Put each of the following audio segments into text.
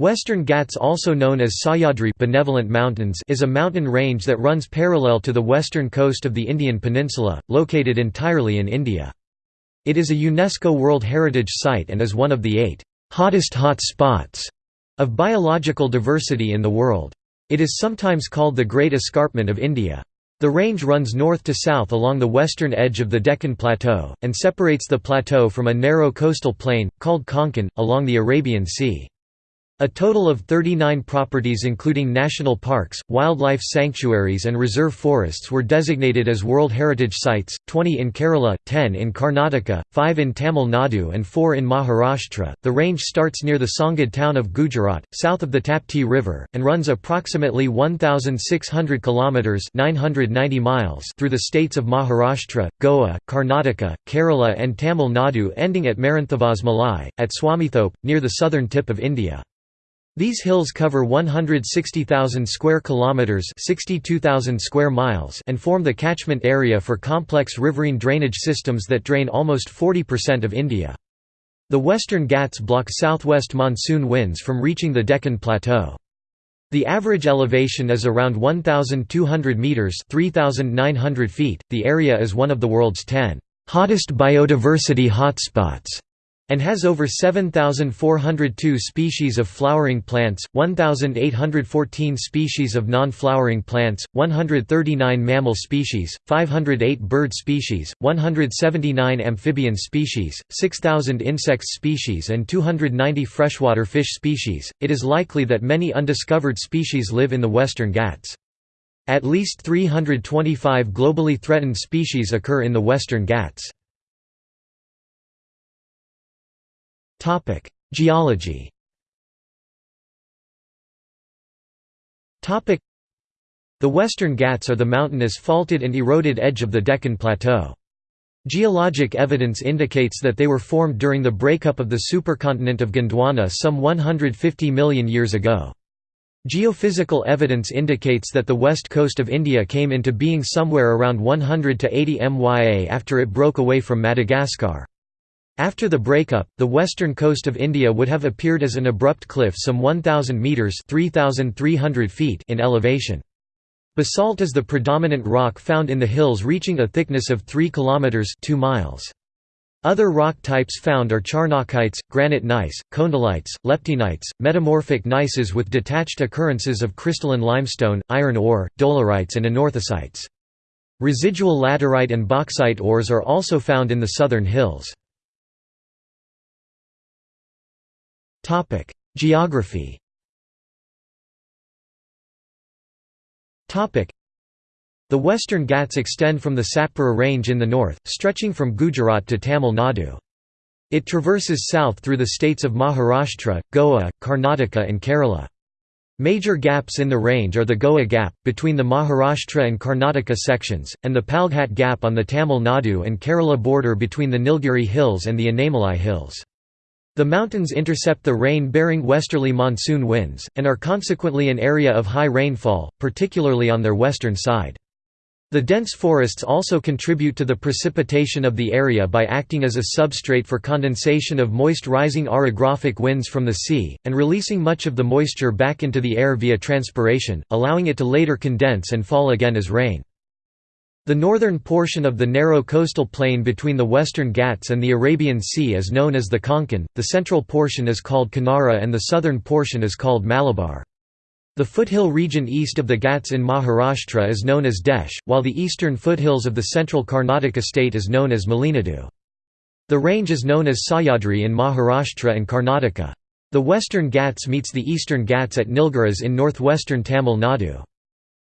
Western Ghats also known as Sahyadri Benevolent Mountains is a mountain range that runs parallel to the western coast of the Indian peninsula, located entirely in India. It is a UNESCO World Heritage Site and is one of the eight «hottest hot spots» of biological diversity in the world. It is sometimes called the Great Escarpment of India. The range runs north to south along the western edge of the Deccan Plateau, and separates the plateau from a narrow coastal plain, called Konkan, along the Arabian Sea. A total of 39 properties including national parks, wildlife sanctuaries and reserve forests were designated as World Heritage Sites, 20 in Kerala, 10 in Karnataka, 5 in Tamil Nadu and 4 in Maharashtra. The range starts near the Songad town of Gujarat, south of the Tapti River, and runs approximately 1600 kilometers (990 miles) through the states of Maharashtra, Goa, Karnataka, Kerala and Tamil Nadu ending at Maranthavas Malai at Swamithope near the southern tip of India. These hills cover 160,000 square kilometers, 62,000 square miles, and form the catchment area for complex riverine drainage systems that drain almost 40% of India. The Western Ghats block southwest monsoon winds from reaching the Deccan Plateau. The average elevation is around 1,200 meters (3,900 feet). The area is one of the world's 10 hottest biodiversity hotspots and has over 7,402 species of flowering plants, 1,814 species of non-flowering plants, 139 mammal species, 508 bird species, 179 amphibian species, 6,000 insect species and 290 freshwater fish species. It is likely that many undiscovered species live in the Western Ghats. At least 325 globally threatened species occur in the Western Ghats. Topic: Geology. Topic: The Western Ghats are the mountainous faulted and eroded edge of the Deccan Plateau. Geologic evidence indicates that they were formed during the breakup of the supercontinent of Gondwana some 150 million years ago. Geophysical evidence indicates that the west coast of India came into being somewhere around 100 to 80 MYA after it broke away from Madagascar. After the breakup, the western coast of India would have appeared as an abrupt cliff some 1,000 metres feet in elevation. Basalt is the predominant rock found in the hills reaching a thickness of 3 km 2 miles. Other rock types found are charnockites, granite gneiss, khondalites, leptynites, metamorphic gneisses with detached occurrences of crystalline limestone, iron ore, dolerites and anorthosites. Residual laterite and bauxite ores are also found in the southern hills. Topic: Geography. Topic: The Western Ghats extend from the Satpura Range in the north, stretching from Gujarat to Tamil Nadu. It traverses south through the states of Maharashtra, Goa, Karnataka and Kerala. Major gaps in the range are the Goa Gap, between the Maharashtra and Karnataka sections, and the Palghat Gap on the Tamil Nadu and Kerala border between the Nilgiri Hills and the Anamalai Hills. The mountains intercept the rain-bearing westerly monsoon winds, and are consequently an area of high rainfall, particularly on their western side. The dense forests also contribute to the precipitation of the area by acting as a substrate for condensation of moist rising orographic winds from the sea, and releasing much of the moisture back into the air via transpiration, allowing it to later condense and fall again as rain. The northern portion of the narrow coastal plain between the Western Ghats and the Arabian Sea is known as the Konkan, the central portion is called Kanara and the southern portion is called Malabar. The foothill region east of the Ghats in Maharashtra is known as Desh, while the eastern foothills of the central Karnataka state is known as Malenadu. The range is known as Sahyadri in Maharashtra and Karnataka. The western Ghats meets the eastern Ghats at Nilgiris in northwestern Tamil Nadu.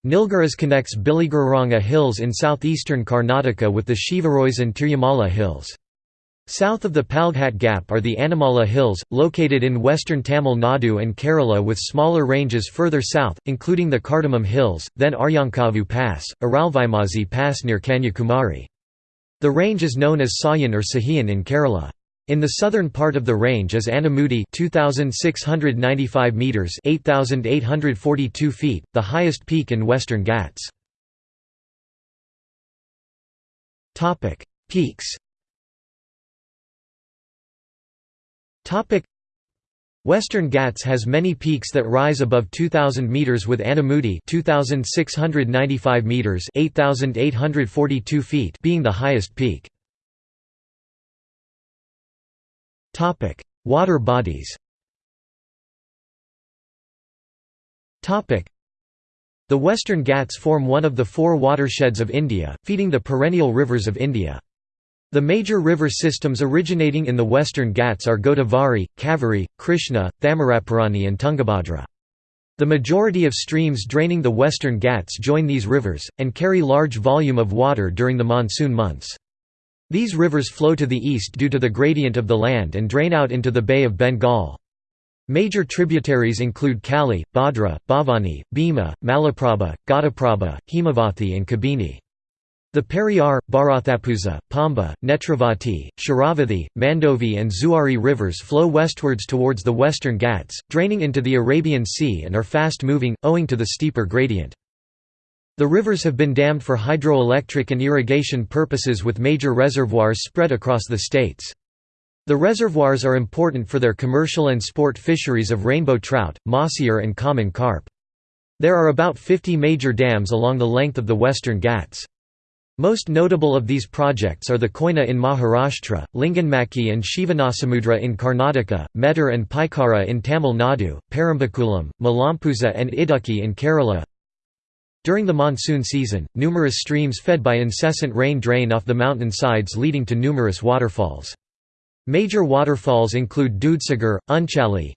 Nilgiris connects Biligiriranga Hills in southeastern Karnataka with the Shevaroys and Tirumala Hills. South of the Palghat Gap are the Anamala Hills, located in western Tamil Nadu and Kerala with smaller ranges further south, including the Cardamom Hills, then Aryankavu Pass, Aralvaimozhi Pass near Kanyakumari. The range is known as Sayan or Sahiyan in Kerala. In the southern part of the range is Anamudi 2695 meters 8842 feet the highest peak in Western Ghats Topic Peaks Topic Western Ghats has many peaks that rise above 2000 meters with Anamudi 2695 meters 8842 feet being the highest peak. Water bodies. Topic: The Western Ghats form one of the four watersheds of India, feeding the perennial rivers of India. The major river systems originating in the Western Ghats are Godavari, Kaveri, Krishna, Thamirabarani and Tungabhadra. The majority of streams draining the Western Ghats join these rivers, and carry large volume of water during the monsoon months. These rivers flow to the east due to the gradient of the land and drain out into the Bay of Bengal. Major tributaries include Kali, Bhadra, Bhavani, Bhima, Malaprabha, Ghataprabha, Hemavathi and Kabini. The Periyar, Bharathappuzha, Pamba, Netravati, Sharavathi, Mandovi and Zuari rivers flow westwards towards the western Ghats, draining into the Arabian Sea and are fast-moving, owing to the steeper gradient. The rivers have been dammed for hydroelectric and irrigation purposes with major reservoirs spread across the states. The reservoirs are important for their commercial and sport fisheries of rainbow trout, mahseer and common carp. There are about 50 major dams along the length of the western Ghats. Most notable of these projects are the Koyna in Maharashtra, Linganamakki and Shivanasamudra in Karnataka, Mettur and Pykara in Tamil Nadu, Parambikulam, Malampuzha and Idukki in Kerala. During the monsoon season, numerous streams fed by incessant rain drain off the mountain sides leading to numerous waterfalls. Major waterfalls include Dudhsagar, Unchali,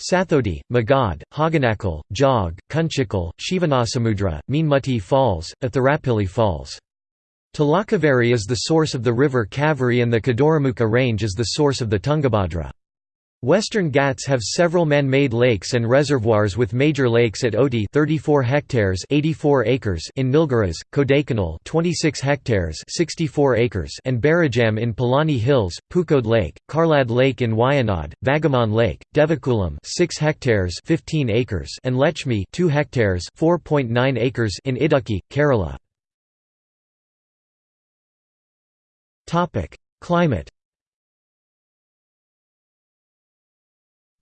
Sathodi, Magad, Hoganakal, Jog, Kunchikal, Shivanasamudra, Meenmutti Falls, Athirapilli Falls. Talakaveri is the source of the river Kaveri and the Kudremukh range is the source of the Tungabhadra. Western Ghats have several man-made lakes and reservoirs with major lakes at Ooty 34 hectares 84 acres in Nilgiris, Kodaikanal 26 hectares 64 acres and Berijam in Palani Hills, Pookode Lake, Karlad Lake in Wayanad, Vagamon Lake, Devikulam 6 hectares 15 acres and Lechmi 2 hectares 4.9 acres in Idukki, Kerala. Topic: Climate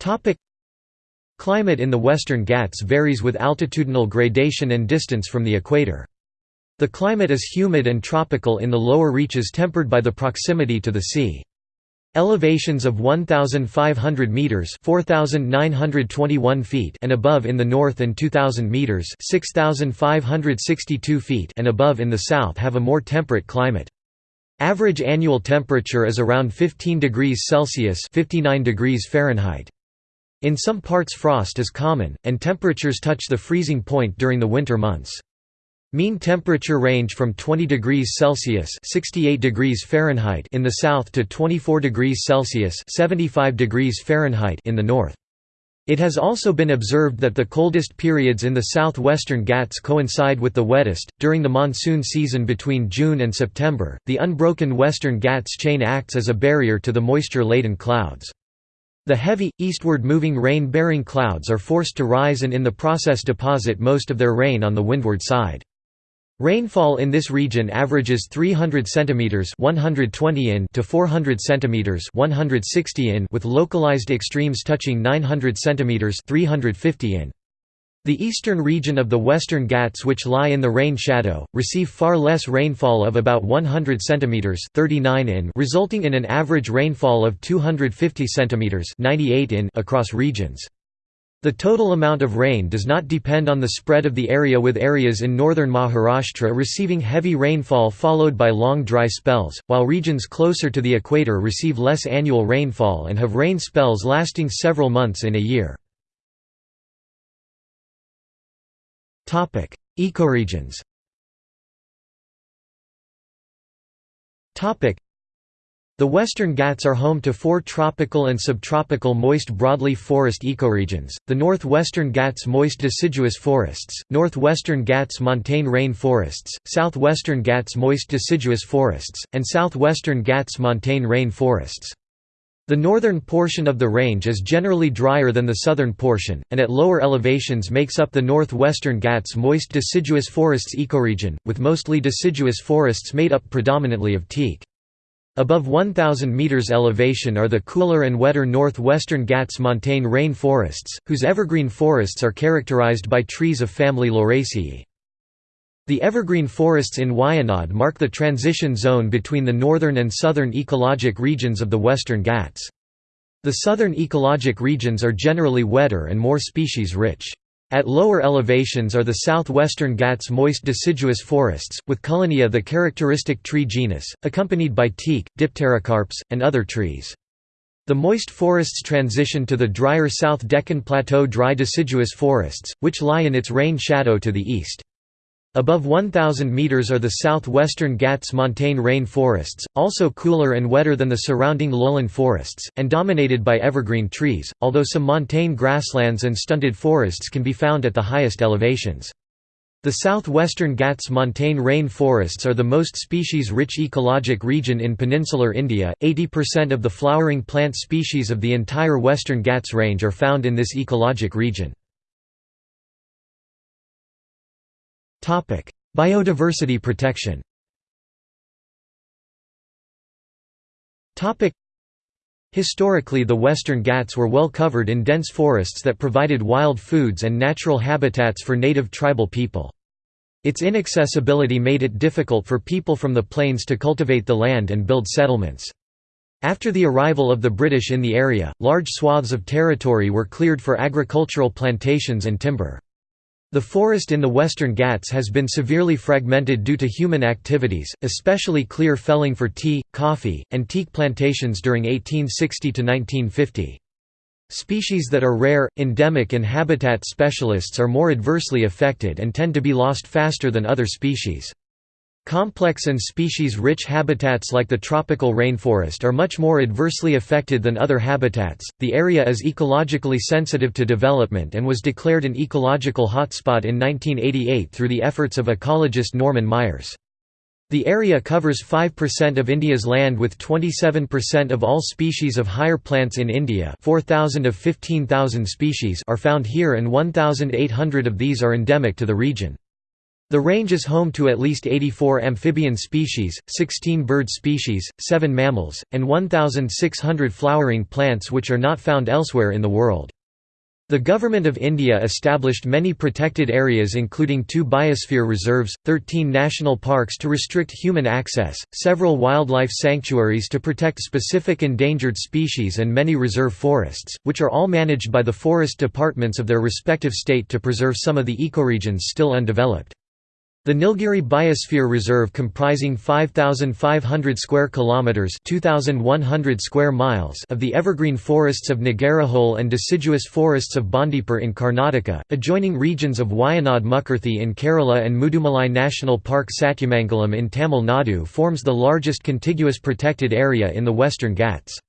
Topic Climate in the Western Ghats varies with altitudinal gradation and distance from the equator. The climate is humid and tropical in the lower reaches tempered by the proximity to the sea. Elevations of 1500 meters, 4921 feet and above in the north and 2000 meters, 6562 feet and above in the south have a more temperate climate. Average annual temperature is around 15 degrees Celsius, 59 degrees Fahrenheit. In some parts frost is common, and temperatures touch the freezing point during the winter months. Mean temperature range from 20 degrees Celsius (68 degrees Fahrenheit) in the south to 24 degrees Celsius (75 degrees Fahrenheit) in the north. It has also been observed that the coldest periods in the southwestern Ghats coincide with the wettest. During the monsoon season between June and September, the unbroken western Ghats chain acts as a barrier to the moisture-laden clouds. The heavy, eastward-moving rain-bearing clouds are forced to rise and in the process deposit most of their rain on the windward side. Rainfall in this region averages 300 cm 120 in to 400 cm 160 in with localized extremes touching 900 cm 350 in. The eastern region of the Western Ghats which lie in the rain shadow, receive far less rainfall of about 100 cm 39 in resulting in an average rainfall of 250 cm 98 in across regions. The total amount of rain does not depend on the spread of the area with areas in northern Maharashtra receiving heavy rainfall followed by long dry spells, while regions closer to the equator receive less annual rainfall and have rain spells lasting several months in a year. Ecoregions the Western Ghats are home to four tropical and subtropical moist broadleaf forest ecoregions, the Northwestern Ghats moist deciduous forests, Northwestern Ghats montane rain forests, Southwestern Ghats moist deciduous forests, and Southwestern Ghats montane rain forests. The northern portion of the range is generally drier than the southern portion, and at lower elevations makes up the northwestern Ghats moist deciduous forests ecoregion, with mostly deciduous forests made up predominantly of teak. Above 1,000 metres elevation are the cooler and wetter northwestern Ghats montane rain forests, whose evergreen forests are characterized by trees of family Lauraceae. The evergreen forests in Wayanad mark the transition zone between the northern and southern ecologic regions of the Western Ghats. The southern ecologic regions are generally wetter and more species-rich. At lower elevations are the southwestern Ghats moist deciduous forests, with Cullenia the characteristic tree genus, accompanied by teak, dipterocarps, and other trees. The moist forests transition to the drier South Deccan Plateau dry deciduous forests, which lie in its rain shadow to the east. Above 1,000 metres are the southwestern Ghats montane rain forests, also cooler and wetter than the surrounding lowland forests, and dominated by evergreen trees, although some montane grasslands and stunted forests can be found at the highest elevations. The southwestern Ghats montane rain forests are the most species-rich ecologic region in peninsular India. 80% of the flowering plant species of the entire western Ghats range are found in this ecologic region. Biodiversity protection. Topic: Historically the Western Ghats were well covered in dense forests that provided wild foods and natural habitats for native tribal people. Its inaccessibility made it difficult for people from the plains to cultivate the land and build settlements. After the arrival of the British in the area, large swaths of territory were cleared for agricultural plantations and timber. The forest in the Western Ghats has been severely fragmented due to human activities, especially clear felling for tea, coffee, and teak plantations during 1860 to 1950. Species that are rare, endemic and habitat specialists are more adversely affected and tend to be lost faster than other species. Complex and species-rich habitats like the tropical rainforest are much more adversely affected than other habitats. The area is ecologically sensitive to development and was declared an ecological hotspot in 1988 through the efforts of ecologist Norman Myers. The area covers 5% of India's land with 27% of all species of higher plants in India 4,000 of 15,000 species are found here and 1,800 of these are endemic to the region. The range is home to at least 84 amphibian species, 16 bird species, 7 mammals, and 1,600 flowering plants which are not found elsewhere in the world. The Government of India established many protected areas including two biosphere reserves, 13 national parks to restrict human access, several wildlife sanctuaries to protect specific endangered species and many reserve forests, which are all managed by the forest departments of their respective state to preserve some of the ecoregions still undeveloped. The Nilgiri Biosphere Reserve comprising 5500 square kilometers, 2100 square miles of the evergreen forests of Nagarhole and deciduous forests of Bandipur in Karnataka, adjoining regions of Wayanad Mukurthi in Kerala and Mudumalai National Park Satyamangalam in Tamil Nadu forms the largest contiguous protected area in the Western Ghats.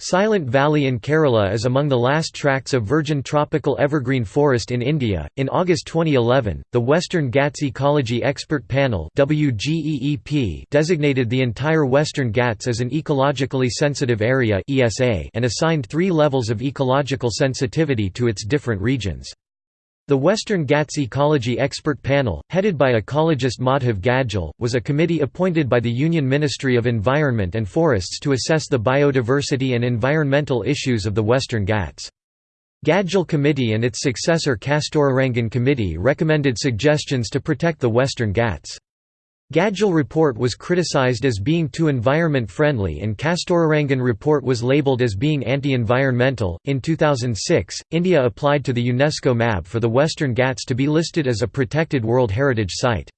Silent Valley in Kerala is among the last tracts of virgin tropical evergreen forest in India. In August 2011, the Western Ghats Ecology Expert Panel (WGEEP) designated the entire Western Ghats as an ecologically sensitive area (ESA) and assigned 3 levels of ecological sensitivity to its different regions. The Western Ghats Ecology Expert Panel, headed by ecologist Madhav Gadgil, was a committee appointed by the Union Ministry of Environment and Forests to assess the biodiversity and environmental issues of the Western Ghats. Gadgil Committee and its successor Kasturirangan Committee recommended suggestions to protect the Western Ghats. Gadgil report was criticized as being too environment friendly and Kasturirangan report was labeled as being anti-environmental. In 2006, India applied to the UNESCO MAB for the Western Ghats to be listed as a protected World Heritage Site.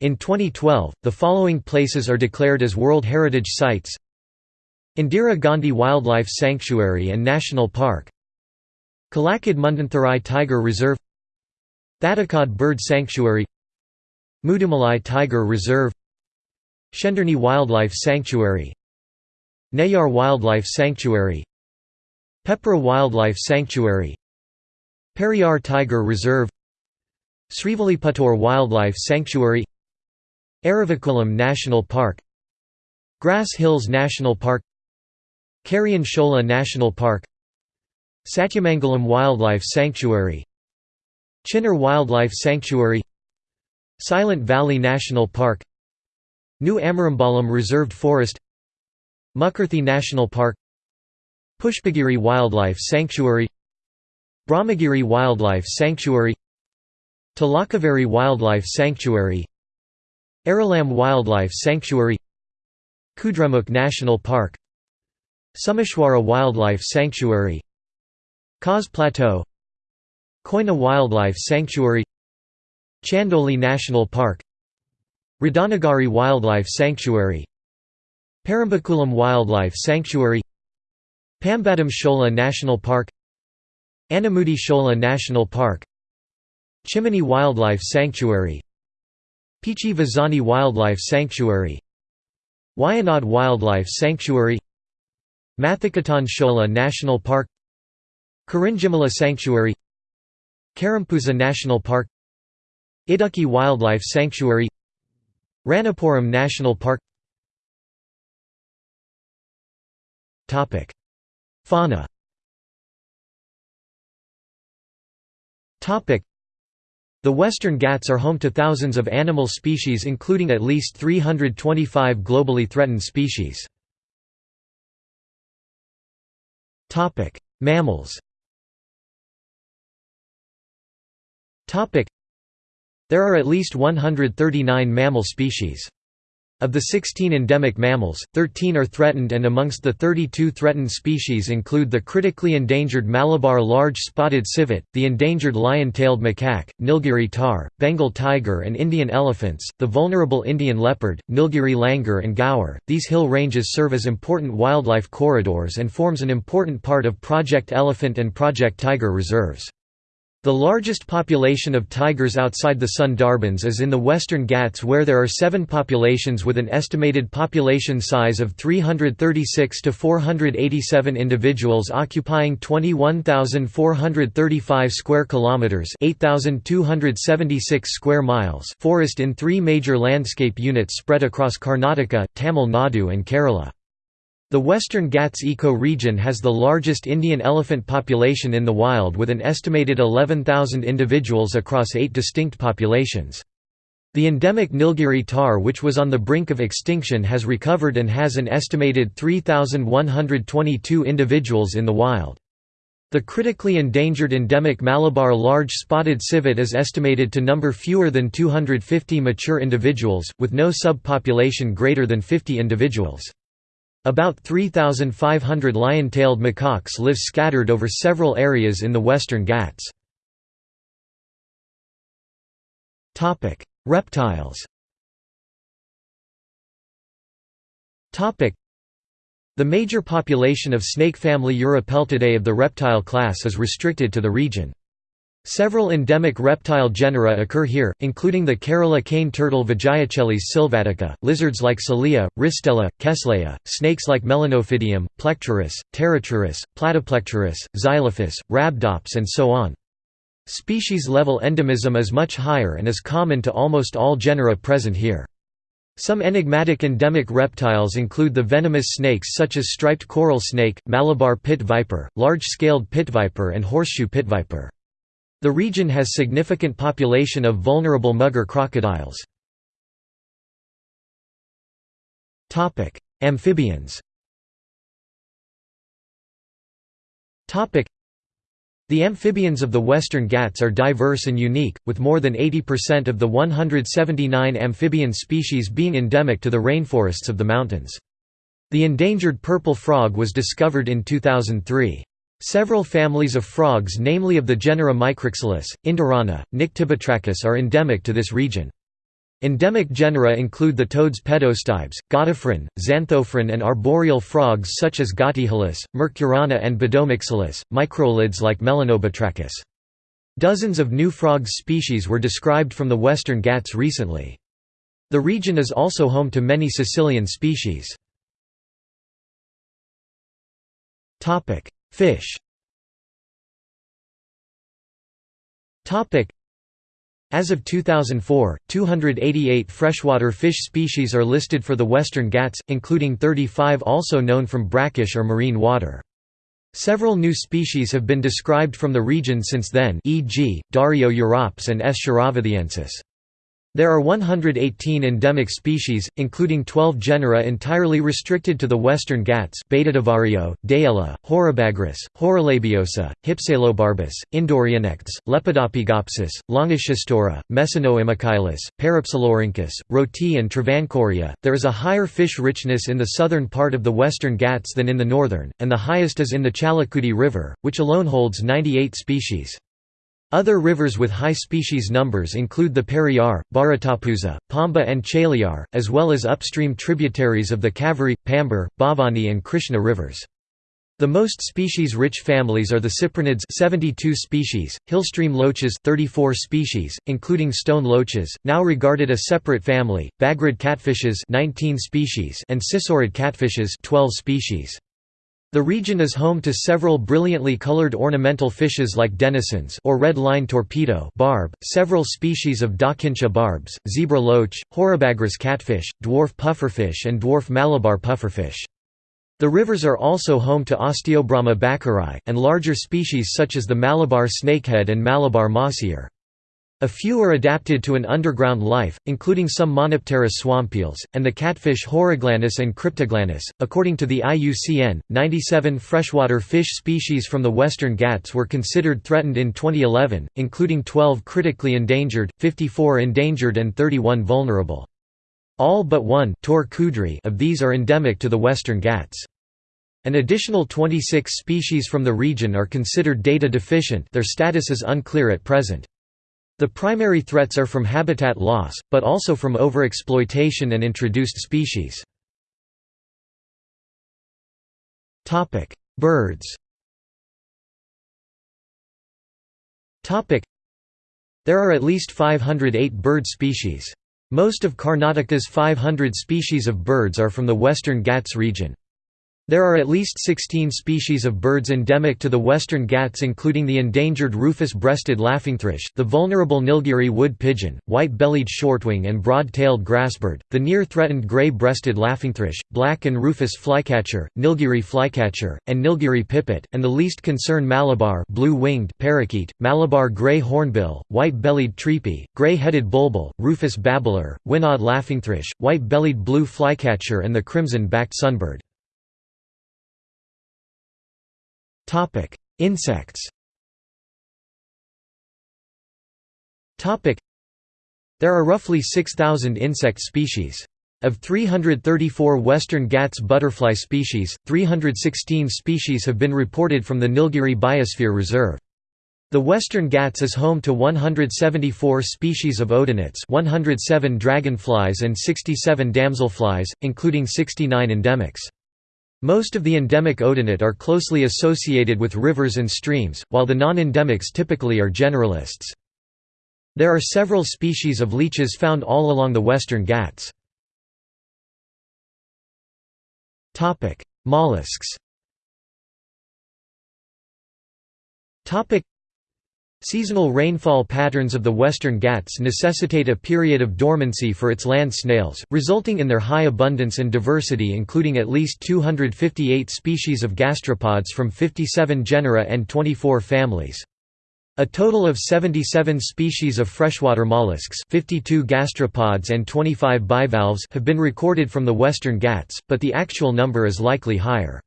In 2012, the following places are declared as World Heritage Sites Indira Gandhi Wildlife Sanctuary and National Park Kalakad Mundantharai Tiger Reserve Thattekad Bird Sanctuary Mudumalai Tiger Reserve Shendurney Wildlife Sanctuary Neyyar Wildlife Sanctuary Peppara Wildlife Sanctuary Periyar Tiger Reserve Srivilliputtur Wildlife Sanctuary Eravikulam National Park Grass Hills National Park Karian Shola National Park Satyamangalam Wildlife Sanctuary Chinnar Wildlife Sanctuary Silent Valley National Park New Amarambalam Reserved Forest Mukurthi National Park Pushpagiri Wildlife Sanctuary Brahmagiri Wildlife Sanctuary Talakaveri Wildlife Sanctuary Aralam Wildlife Sanctuary Kudremukh National Park Someshwara Wildlife Sanctuary Kaz Plateau Koyna Wildlife Sanctuary Chandoli National Park Radhanagari Wildlife Sanctuary Parambikulam Wildlife Sanctuary Pambadam Shola National Park Anamudi Shola National Park Chimmini Wildlife Sanctuary Pichi Vazani Wildlife Sanctuary Wayanad Wildlife Sanctuary Mathikettan Shola National Park Kurinjimala Sanctuary Karampuza National Park Idukki Wildlife Sanctuary Ranapuram National Park. Fauna. The Western Ghats are home to thousands of animal species including at least 325 globally threatened species. Mammals There are at least 139 mammal species. Of the 16 endemic mammals, 13 are threatened and amongst the 32 threatened species include the critically endangered Malabar large spotted civet, the endangered lion-tailed macaque, Nilgiri tahr, Bengal tiger and Indian elephants, the vulnerable Indian leopard, Nilgiri langur and gaur. These hill ranges serve as important wildlife corridors and forms an important part of Project Elephant and Project Tiger reserves. The largest population of tigers outside the Sundarbans is in the Western Ghats where there are seven populations with an estimated population size of 336 to 487 individuals occupying 21,435 square kilometers, 8,276 square miles forest in 3 major landscape units spread across Karnataka, Tamil Nadu and Kerala. The Western Ghats eco-region has the largest Indian elephant population in the wild with an estimated 11,000 individuals across eight distinct populations. The endemic Nilgiri tahr which was on the brink of extinction has recovered and has an estimated 3,122 individuals in the wild. The critically endangered endemic Malabar large spotted civet is estimated to number fewer than 250 mature individuals, with no subpopulation greater than 50 individuals. About 3,500 lion-tailed macaques live scattered over several areas in the Western Ghats. Reptiles The major population of snake family Uropeltidae of the reptile class is restricted to the region. Several endemic reptile genera occur here, including the Kerala cane turtle Vijayachelis sylvatica, lizards like Cilea, Ristella, Kesleya, snakes like Melanophidium, Plectrurus, Pteroturus, Platyplectrurus, Xylophis, Rhabdops and so on. Species-level endemism is much higher and is common to almost all genera present here. Some enigmatic endemic reptiles include the venomous snakes such as striped coral snake, Malabar pit viper, large-scaled pit viper and horseshoe pit viper. The region has significant population of vulnerable mugger crocodiles. Amphibians the amphibians of the Western Ghats are diverse and unique, with more than 80% of the 179 amphibian species being endemic to the rainforests of the mountains. The endangered purple frog was discovered in 2003. Several families of frogs namely of the genera Micrixalus, Indorana, Nyctibatrachus are endemic to this region. Endemic genera include the toads Pedostibes, Ghatophryne, Xanthophryne and arboreal frogs such as Ghatixalus, Mercurana and Beddomixalus, microhylids like Melanobatrachus. Dozens of new frog species were described from the Western Ghats recently. The region is also home to many caecilian species. Fish As of 2004, 288 freshwater fish species are listed for the Western Ghats, including 35 also known from brackish or marine water. Several new species have been described from the region since then e.g., Dario europs and S. There are 118 endemic species, including 12 genera entirely restricted to the Western Ghats Betadevario, Dayella, Horabagrus, Horalabiosa, Hypselobarbus, Indoreonectes, Lepidopygopsis, Longischistora, Mesonoemacheilus, Parapsilorhynchus, Rohtee and Travancoria. There is a higher fish richness in the southern part of the Western Ghats than in the northern, and the highest is in the Chalakudi River, which alone holds 98 species. Other rivers with high species numbers include the Periyar, Bharatapuzha, Pamba and Chaliar, as well as upstream tributaries of the Kaveri, Pambar, Bhavani and Krishna rivers. The most species-rich families are the cyprinids 72 species, hillstream loaches 34 species, including stone loaches, now regarded a separate family, bagrid catfishes 19 species and sisorid catfishes 12 species. The region is home to several brilliantly colored ornamental fishes like denisons or red line torpedo barb, several species of Dakincha barbs, zebra loach, Horabagrus catfish, dwarf pufferfish and dwarf Malabar pufferfish. The rivers are also home to Osteobrama bakeri, and larger species such as the Malabar snakehead and Malabar mahseer. A few are adapted to an underground life, including some Monopterus swampeels, and the catfish Horaglanis and Kryptoglanis. According to the IUCN, 97 freshwater fish species from the Western Ghats were considered threatened in 2011, including 12 critically endangered, 54 endangered, and 31 vulnerable. All but one of these are endemic to the Western Ghats. An additional 26 species from the region are considered data deficient their status is unclear at present. The primary threats are from habitat loss, but also from overexploitation and introduced species. Birds There are at least 508 bird species. Most of Karnataka's 500 species of birds are from the western Ghats region. There are at least 16 species of birds endemic to the western Ghats including the endangered rufous-breasted laughingthrush, the vulnerable Nilgiri wood pigeon, white-bellied shortwing and broad-tailed grassbird, the near-threatened gray-breasted laughingthrush, black and rufous flycatcher, Nilgiri flycatcher, and Nilgiri pipit, and the least concern Malabar blue-winged parakeet, Malabar gray hornbill, white-bellied treepie, gray-headed bulbul, rufous babbler, Wayanad laughingthrush, white-bellied blue flycatcher and the crimson-backed sunbird. Topic: Insects. Topic: There are roughly 6,000 insect species. Of 334 western Ghats butterfly species, 316 species have been reported from the Nilgiri Biosphere Reserve. The Western Ghats is home to 174 species of odonats 107 dragonflies and 67 damselflies, including 69 endemics. Most of the endemic odonat are closely associated with rivers and streams, while the non-endemics typically are generalists. There are several species of leeches found all along the western Ghats. Mollusks Seasonal rainfall patterns of the western Ghats necessitate a period of dormancy for its land snails, resulting in their high abundance and diversity including at least 258 species of gastropods from 57 genera and 24 families. A total of 77 species of freshwater mollusks 52 gastropods and 25 bivalves have been recorded from the western Ghats, but the actual number is likely higher.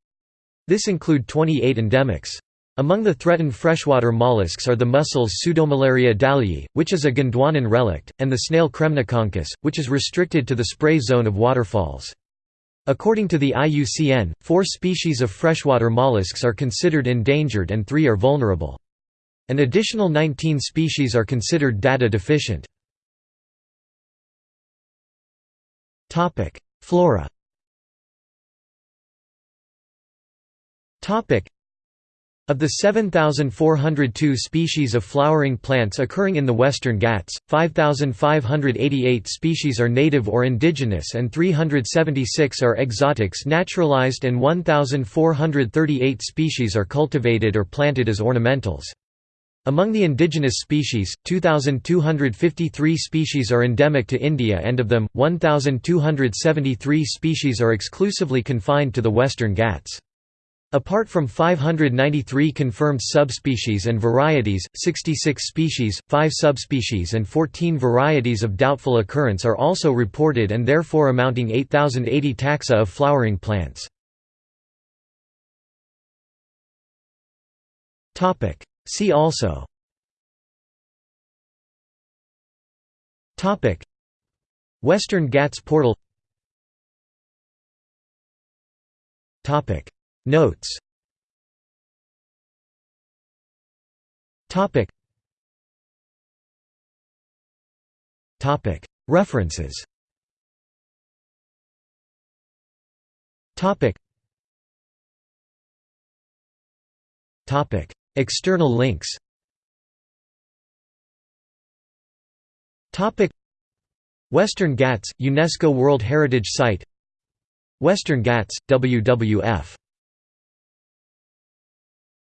This include 28 endemics. Among the threatened freshwater mollusks are the mussels Pseudomalaria dallii, which is a Gondwanan relict, and the snail Kremnoconchus, which is restricted to the spray zone of waterfalls. According to the IUCN, four species of freshwater mollusks are considered endangered and three are vulnerable. An additional 19 species are considered data deficient. Flora of the 7,402 species of flowering plants occurring in the Western Ghats, 5,588 species are native or indigenous and 376 are exotics naturalized and 1,438 species are cultivated or planted as ornamentals. Among the indigenous species, 2,253 species are endemic to India and of them, 1,273 species are exclusively confined to the Western Ghats. Apart from 593 confirmed subspecies and varieties, 66 species, 5 subspecies and 14 varieties of doubtful occurrence are also reported and therefore amounting 8080 taxa of flowering plants. See also. Western Ghats portal Notes. Topic. Topic. References. Topic. Topic. External links. Topic. Western Ghats, UNESCO World Heritage Site. Western Ghats, WWF